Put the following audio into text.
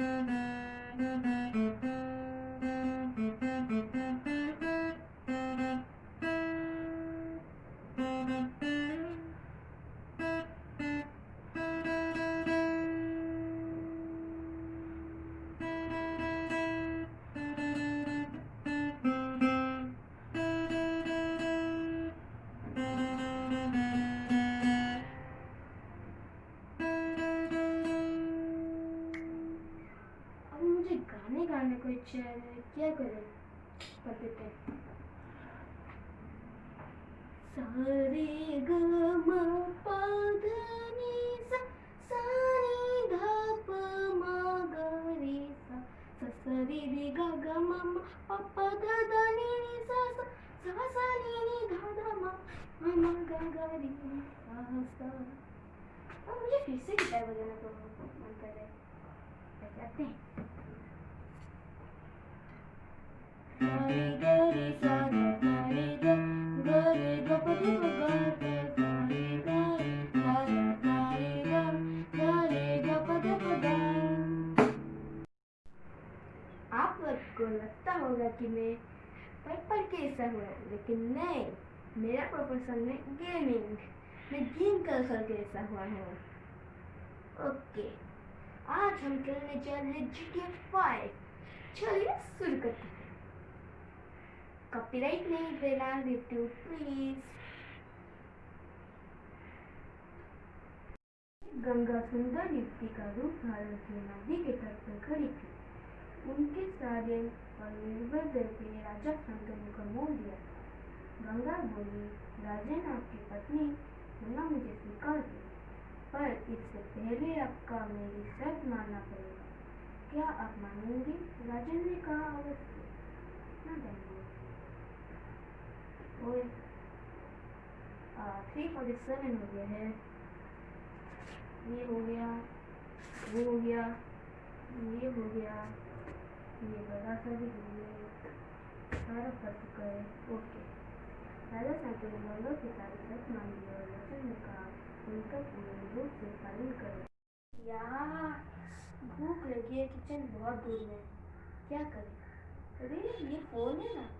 Thank you. क्या करें? कर देते हैं। सारे ग म प ध नि सा सा नि ध प म ग अब मुझे फिर से गिटार बजाना तो मन कर रहा है। बजाते हैं। को लगता होगा कि मैं पढ़ के ऐसा हुआ लेकिन नहीं, मेरा प्रोफेशन है गेमिंग मैं गेम कर करके ऐसा हुआ हूँ। ओके आज हम खेलने जा रहे हैं GTA 5 चलिए शुरू करते हैं। कॉपीराइट नहीं देना यूट्यूब प्लीज़ गंगा सुंदर युक्ति का रूप धारण किए नदी के तट पर खड़ी थी। उनके सारे और निर्भर दिल के राजा शंतनु का मोह दिया था। गंगा बोली राजन आपकी पत्नी होना मुझे स्वीकार है पर इससे पहले आपका मेरी शर्त मानना पड़ेगा। क्या आप मानेंगे? राजन ने कहा, अवश्य। ना जाएँगे ओए थ्री फोर्टी सेवन हो गया है। ये हो गया, वो हो गया, ये हो गया, ये बड़ा सा भी हो गया, सारा कर चुका है। ओके। राजा ने गंगा की सारी मान ली और वचन ने कहा, उनका पूर्ण रूप से पालन करें। यार, भूख लगी है, किचन बहुत दूर में क्या करें? अरे, ये फ़ोन है ना।